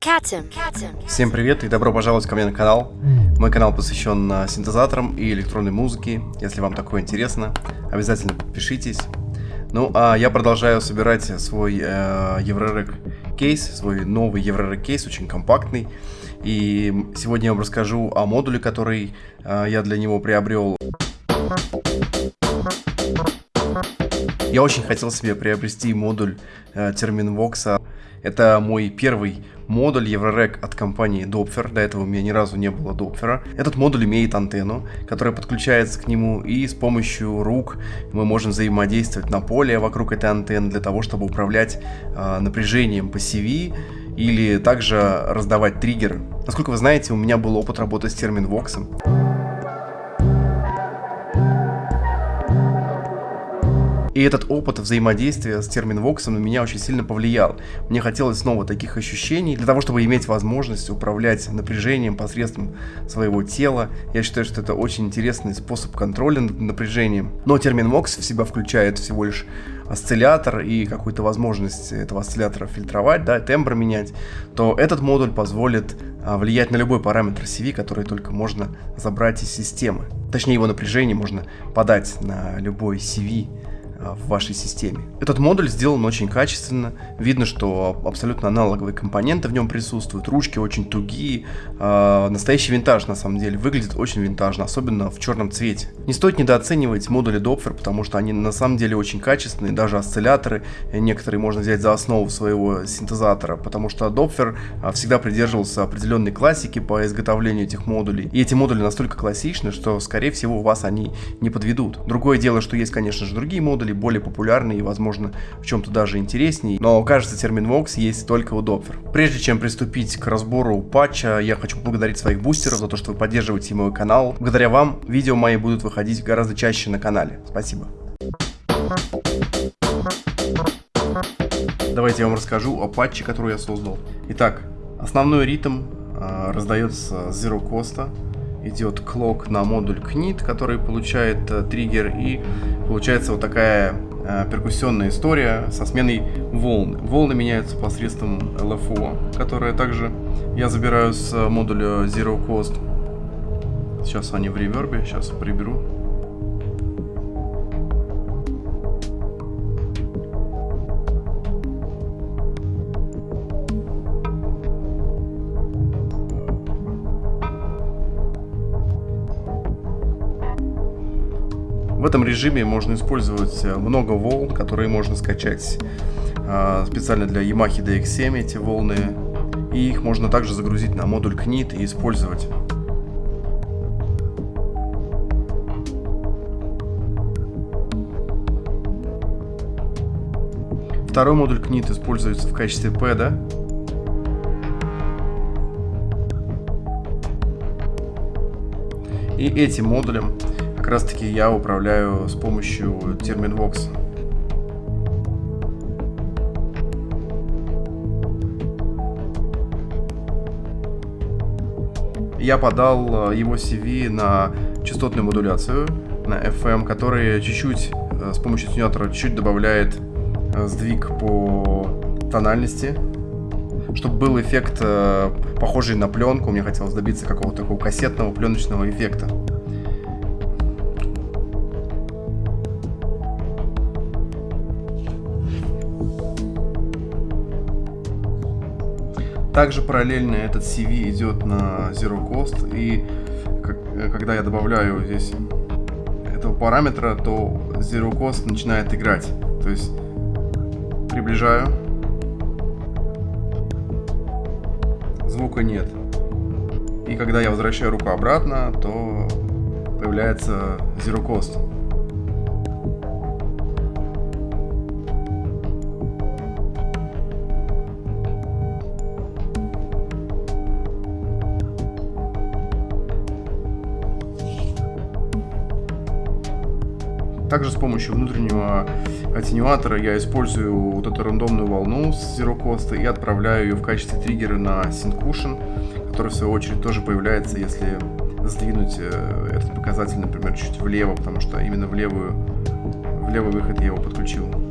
Всем привет и добро пожаловать ко мне на канал. Мой канал посвящен а, синтезаторам и электронной музыке. Если вам такое интересно, обязательно подпишитесь. Ну, а я продолжаю собирать свой э, Еврорек кейс, свой новый Еврорек кейс, очень компактный. И сегодня я вам расскажу о модуле, который э, я для него приобрел. Я очень хотел себе приобрести модуль э, Terminvox. Это мой первый модуль Еврорек от компании Doppler. До этого у меня ни разу не было Doppler. Этот модуль имеет антенну, которая подключается к нему, и с помощью рук мы можем взаимодействовать на поле вокруг этой антенны для того, чтобы управлять э, напряжением по CV или также раздавать триггеры. Насколько вы знаете, у меня был опыт работы с терминвоксом. И этот опыт взаимодействия с терминвоксом на меня очень сильно повлиял. Мне хотелось снова таких ощущений, для того, чтобы иметь возможность управлять напряжением посредством своего тела. Я считаю, что это очень интересный способ контроля над напряжением. Но терминвокс в себя включает всего лишь осциллятор и какую-то возможность этого осциллятора фильтровать, да, тембр менять, то этот модуль позволит а, влиять на любой параметр CV, который только можно забрать из системы. Точнее, его напряжение можно подать на любой CV в вашей системе. Этот модуль сделан очень качественно, видно, что абсолютно аналоговые компоненты в нем присутствуют, ручки очень тугие, э, настоящий винтаж на самом деле, выглядит очень винтажно, особенно в черном цвете. Не стоит недооценивать модули Doppler, потому что они на самом деле очень качественные, даже осцилляторы, некоторые можно взять за основу своего синтезатора, потому что а, всегда придерживался определенной классики по изготовлению этих модулей, и эти модули настолько классичны, что скорее всего вас они не подведут. Другое дело, что есть конечно же другие модули, модули более популярные и, возможно, в чем-то даже интереснее. Но, кажется, термин Vox есть только у Doppler. Прежде чем приступить к разбору патча, я хочу поблагодарить своих бустеров за то, что вы поддерживаете мой канал. Благодаря вам видео мои будут выходить гораздо чаще на канале. Спасибо. Давайте я вам расскажу о патче, который я создал. Итак, основной ритм э, раздается с Zero Cost идет клок на модуль KNIT, который получает э, триггер, и получается вот такая э, перкуссионная история со сменой волн. Волны меняются посредством LFO, которое также я забираю с э, модуля Zero Cost. Сейчас они в ревербе, сейчас приберу. Этом режиме можно использовать э, много волн, которые можно скачать э, специально для Yamaha DX7 эти волны. И их можно также загрузить на модуль KNIT и использовать. Второй модуль KNIT используется в качестве пэда. И этим модулем как раз таки я управляю с помощью Terminvox. Я подал э, его CV на частотную модуляцию, на FM, который чуть-чуть э, с помощью тюнятора чуть добавляет э, сдвиг по тональности, чтобы был эффект похожий на пленку. Мне хотелось добиться какого-то такого кассетного пленочного эффекта. Также параллельно этот CV идет на Zero Cost, и когда я добавляю здесь этого параметра, то Zero Cost начинает играть. То есть приближаю, звука нет. И когда я возвращаю руку обратно, то появляется Zero Cost. Также с помощью внутреннего аттенюатора я использую вот эту рандомную волну с Zero Cost и отправляю ее в качестве триггера на Syncushion, который в свою очередь тоже появляется, если сдвинуть э, этот показатель, например, чуть влево, потому что именно в левую, в левый выход я его подключил.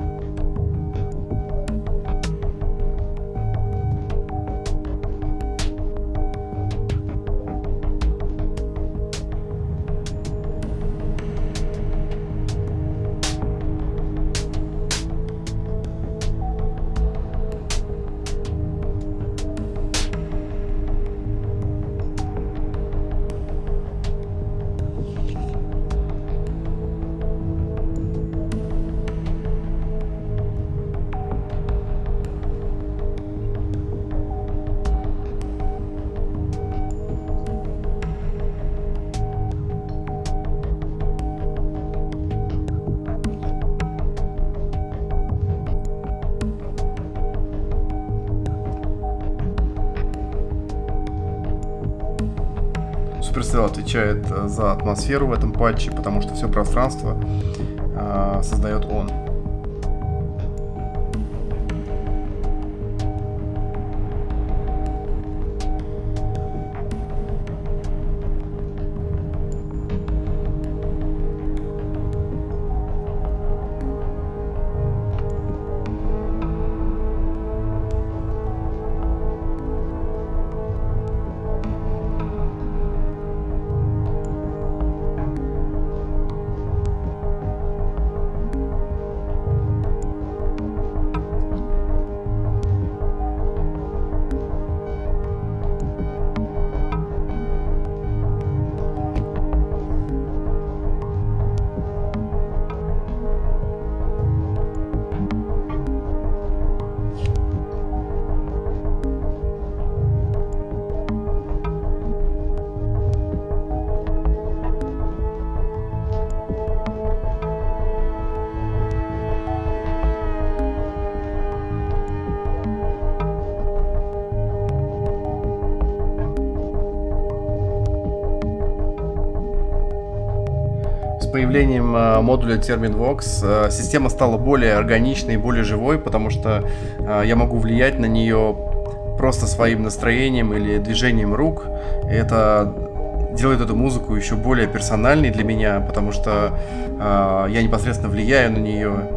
Отвечает э, за атмосферу в этом патче, потому что все пространство э, создает он. Появлением э, модуля TerminVox э, система стала более органичной и более живой, потому что э, я могу влиять на нее просто своим настроением или движением рук. Это делает эту музыку еще более персональной для меня, потому что я непосредственно влияю на нее.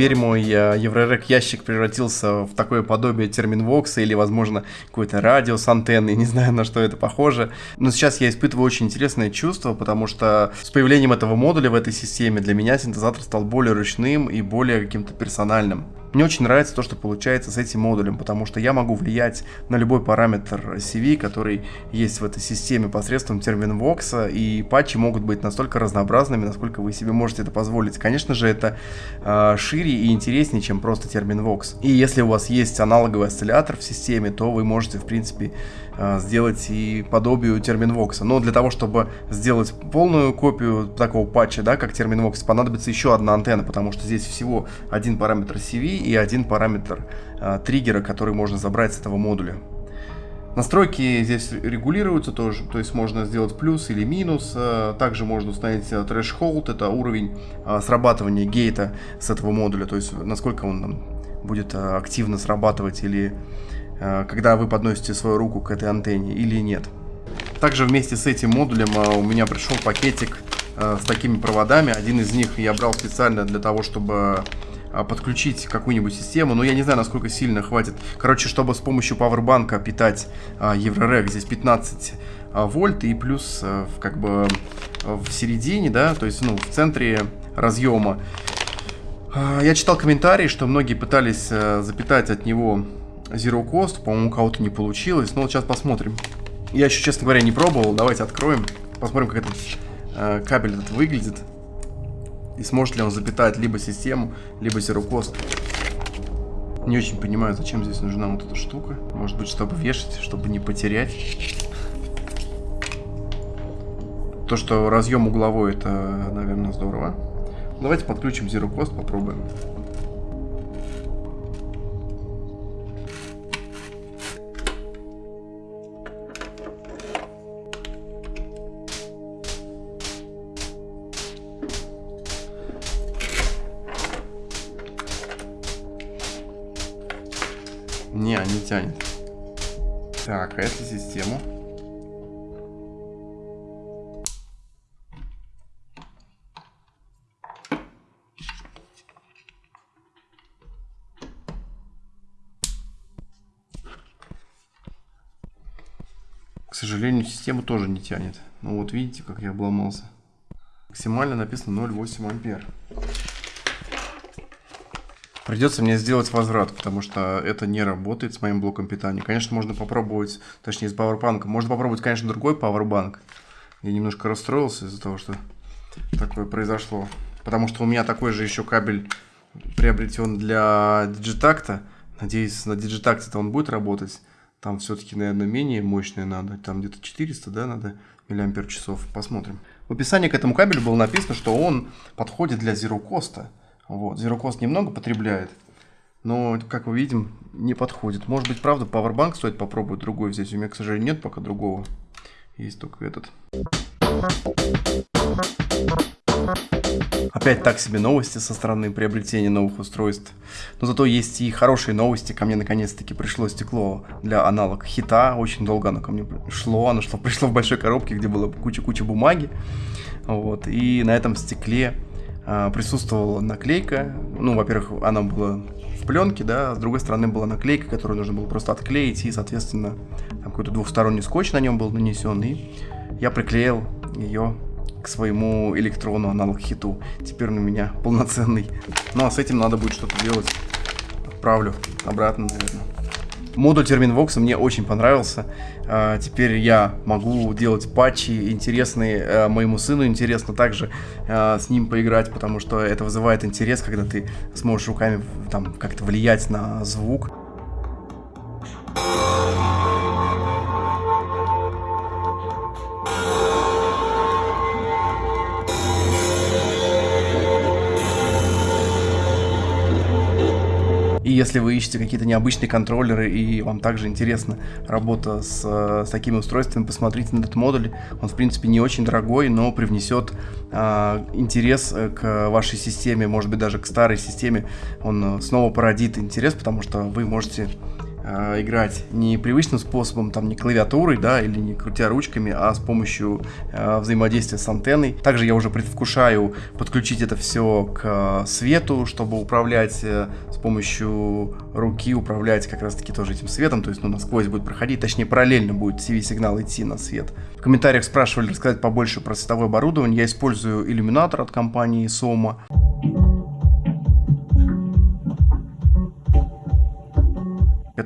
Теперь мой э, Еврорек ящик превратился в такое подобие терминвокса или, возможно, какой-то радио с антенной, не знаю, на что это похоже. Но сейчас я испытываю очень интересное чувство, потому что с появлением этого модуля в этой системе для меня синтезатор стал более ручным и более каким-то персональным. Мне очень нравится то, что получается с этим модулем, потому что я могу влиять на любой параметр CV, который есть в этой системе посредством терминвокса, и патчи могут быть настолько разнообразными, насколько вы себе можете это позволить. Конечно же, это э, шире и интереснее, чем просто терминвокс. И если у вас есть аналоговый осциллятор в системе, то вы можете, в принципе, сделать и подобию терминвокса. Но для того, чтобы сделать полную копию такого патча, да, как терминвокс, понадобится еще одна антенна, потому что здесь всего один параметр CV, и один параметр э, триггера, который можно забрать с этого модуля. Настройки здесь регулируются тоже, то есть можно сделать плюс или минус. А, также можно установить threshold, это уровень срабатывания гейта с этого модуля, то есть насколько он будет активно срабатывать или когда вы подносите свою руку к этой антенне или нет. Также вместе с этим модулем у меня пришел пакетик с такими проводами. Один из них я брал специально для того, чтобы подключить какую-нибудь систему, но я не знаю, насколько сильно хватит. Короче, чтобы с помощью пауэрбанка питать Еврорек, здесь 15 а, вольт и плюс как бы в середине, да, то есть, ну, в центре разъема. Я читал комментарии, что многие пытались запитать от него Zero Cost, по-моему, у кого-то не получилось, но вот сейчас посмотрим. Я еще, честно говоря, не пробовал, давайте откроем, посмотрим, как этот э, кабель этот выглядит. И сможет ли он запитать либо систему, либо зерокост. Не очень понимаю, зачем здесь нужна вот эта штука. Может быть, чтобы вешать, чтобы не потерять. То, что разъем угловой, это, наверное, здорово. Давайте подключим Zero Cost, попробуем. Сожалению, систему тоже не тянет. Ну вот видите, как я обломался. Максимально написано 0,8 ампер. Придется мне сделать возврат, потому что это не работает с моим блоком питания. Конечно, можно попробовать, точнее, с пауэрбанка. Можно попробовать, конечно, другой пауэрбанк. Я немножко расстроился из-за того, что такое произошло. Потому что у меня такой же еще кабель приобретен для диджитакта. Надеюсь, на диджитакте-то он будет работать. Там все-таки, наверное, менее мощное надо. Там где-то 400, да, надо миллиампер часов. Посмотрим. В описании к этому кабелю было написано, что он подходит для Zero Cost. Вот. Zero Cost немного потребляет, но, как мы видим, не подходит. Может быть, правда, Powerbank стоит попробовать другой взять. У меня, к сожалению, нет пока другого. Есть только этот. Опять так себе новости со стороны приобретения новых устройств. Но зато есть и хорошие новости. Ко мне наконец-таки пришло стекло для аналог хита. Очень долго оно ко мне шло. Оно шло, пришло в большой коробке, где было куча-куча бумаги. Вот. И на этом стекле а, присутствовала наклейка. Ну, во-первых, она была в пленке, да, с другой стороны была наклейка, которую нужно было просто отклеить, и, соответственно, какой-то двухсторонний скотч на нем был нанесен, и я приклеил ее к своему электрону аналог хиту. Теперь он у меня полноценный. Ну а с этим надо будет что-то делать. Отправлю обратно, наверное. Модуль Terminvox мне очень понравился. А, теперь я могу делать патчи интересные а, моему сыну. Интересно также а, с ним поиграть, потому что это вызывает интерес, когда ты сможешь руками там как-то влиять на звук. Если вы ищете какие-то необычные контроллеры и вам также интересна работа с, с такими устройствами, посмотрите на этот модуль. Он, в принципе, не очень дорогой, но привнесет а, интерес э, к вашей системе, может быть, даже к старой системе. Он э, снова породит интерес, потому что вы можете э, играть не привычным способом, там не клавиатурой, да, или не крутя ручками, а с помощью э, взаимодействия с антенной. Также я уже предвкушаю подключить это все к свету, чтобы управлять э, с помощью руки, управлять как раз таки тоже этим светом, то есть ну, насквозь будет проходить, точнее параллельно будет CV-сигнал идти на свет. В комментариях спрашивали рассказать побольше про световое оборудование. Я использую иллюминатор от компании Soma.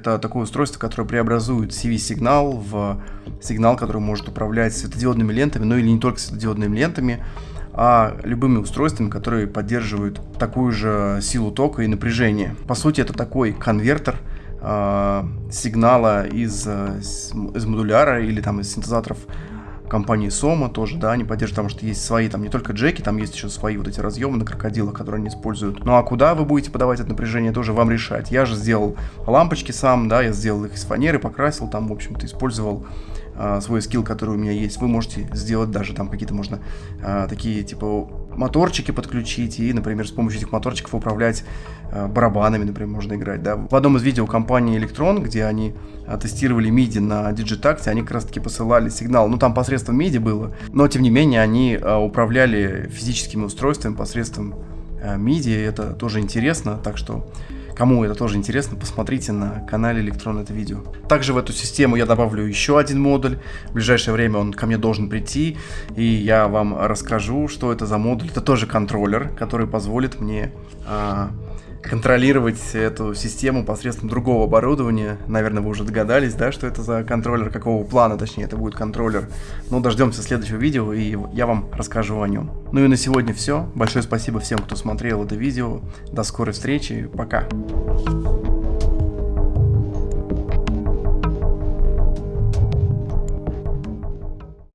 Это такое устройство, которое преобразует CV-сигнал в сигнал, который может управлять светодиодными лентами, но или не только светодиодными лентами, а любыми устройствами, которые поддерживают такую же силу тока и напряжения. По сути, это такой конвертер э, сигнала из, из модуляра или там из синтезаторов компании Soma тоже, да, они поддерживают, потому что есть свои, там не только джеки, там есть еще свои вот эти разъемы на крокодилах, которые они используют. Ну а куда вы будете подавать это напряжение, тоже вам решать. Я же сделал лампочки сам, да, я сделал их из фанеры, покрасил, там, в общем-то, использовал свой скилл, который у меня есть. Вы можете сделать даже там какие-то можно э, такие, типа, моторчики подключить и, например, с помощью этих моторчиков управлять э, барабанами, например, можно играть. Да. В одном из видео компании Electron, где они тестировали MIDI на Digitact, они как раз таки посылали сигнал, ну там посредством MIDI было, но тем не менее они управляли физическими устройствами посредством MIDI, это тоже интересно, так что Кому это тоже интересно, посмотрите на канале Электрон это видео. Также в эту систему я добавлю еще один модуль. В ближайшее время он ко мне должен прийти. И я вам расскажу, что это за модуль. Это тоже контроллер, который позволит мне а, контролировать эту систему посредством другого оборудования. Наверное, вы уже догадались, да, что это за контроллер, какого плана, точнее, это будет контроллер. Ну, дождемся следующего видео, и я вам расскажу о нем. Ну и на сегодня все. Большое спасибо всем, кто смотрел это видео. До скорой встречи. Пока.